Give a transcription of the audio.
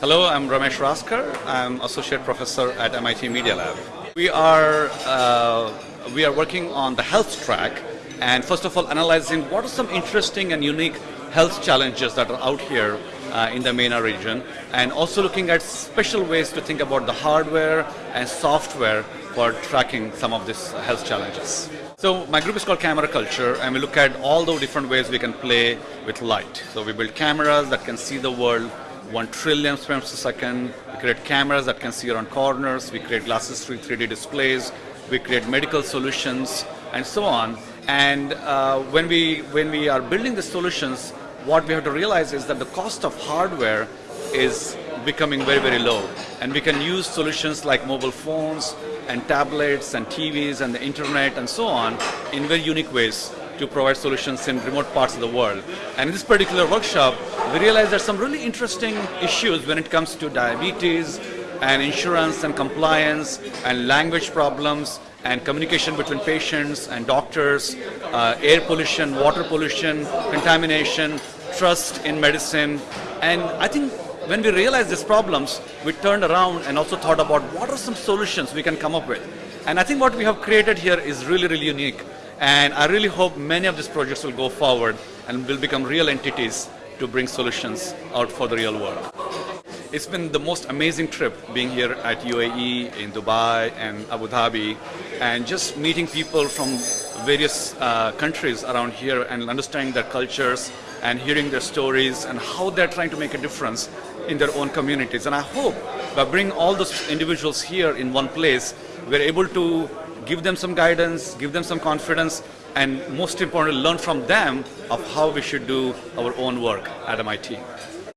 Hello, I'm Ramesh Raskar. I'm Associate Professor at MIT Media Lab. We are, uh, we are working on the health track and first of all analyzing what are some interesting and unique health challenges that are out here uh, in the MENA region and also looking at special ways to think about the hardware and software for tracking some of these health challenges. So my group is called Camera Culture and we look at all the different ways we can play with light. So we build cameras that can see the world 1 trillion frames per second. We create cameras that can see around corners. We create glasses 3 3D displays. We create medical solutions and so on. And uh, when, we, when we are building the solutions, what we have to realize is that the cost of hardware is becoming very, very low. And we can use solutions like mobile phones and tablets and TVs and the internet and so on in very unique ways to provide solutions in remote parts of the world. And in this particular workshop, we realized there's some really interesting issues when it comes to diabetes and insurance and compliance and language problems and communication between patients and doctors, uh, air pollution, water pollution, contamination, trust in medicine. And I think when we realized these problems, we turned around and also thought about what are some solutions we can come up with. And I think what we have created here is really, really unique. And I really hope many of these projects will go forward and will become real entities to bring solutions out for the real world. It's been the most amazing trip being here at UAE, in Dubai and Abu Dhabi and just meeting people from various uh, countries around here and understanding their cultures and hearing their stories and how they're trying to make a difference in their own communities. And I hope by bringing all those individuals here in one place, we're able to give them some guidance, give them some confidence, and most importantly, learn from them of how we should do our own work at MIT.